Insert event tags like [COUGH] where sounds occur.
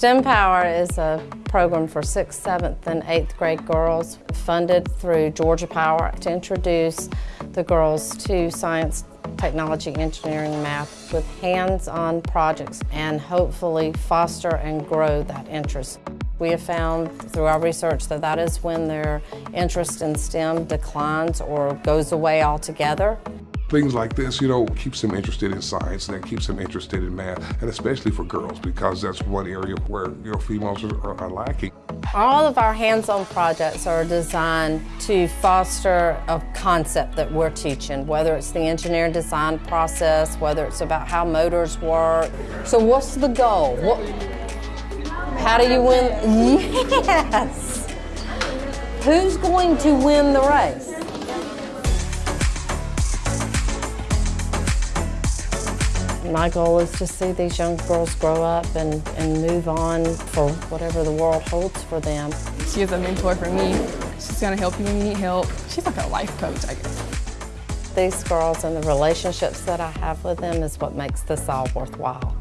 STEM Power is a program for 6th, 7th, and 8th grade girls funded through Georgia Power to introduce the girls to science, technology, engineering, math with hands-on projects and hopefully foster and grow that interest. We have found through our research that that is when their interest in STEM declines or goes away altogether. Things like this, you know, keeps them interested in science and that keeps them interested in math, and especially for girls because that's one area where, you know, females are, are lacking. All of our hands-on projects are designed to foster a concept that we're teaching, whether it's the engineering design process, whether it's about how motors work. So what's the goal? What, how do you win? [LAUGHS] Yes! Who's going to win the race? My goal is to see these young girls grow up and, and move on for whatever the world holds for them. She is a mentor for me. She's going to help you when you need help. She's like a life coach, I guess. These girls and the relationships that I have with them is what makes this all worthwhile.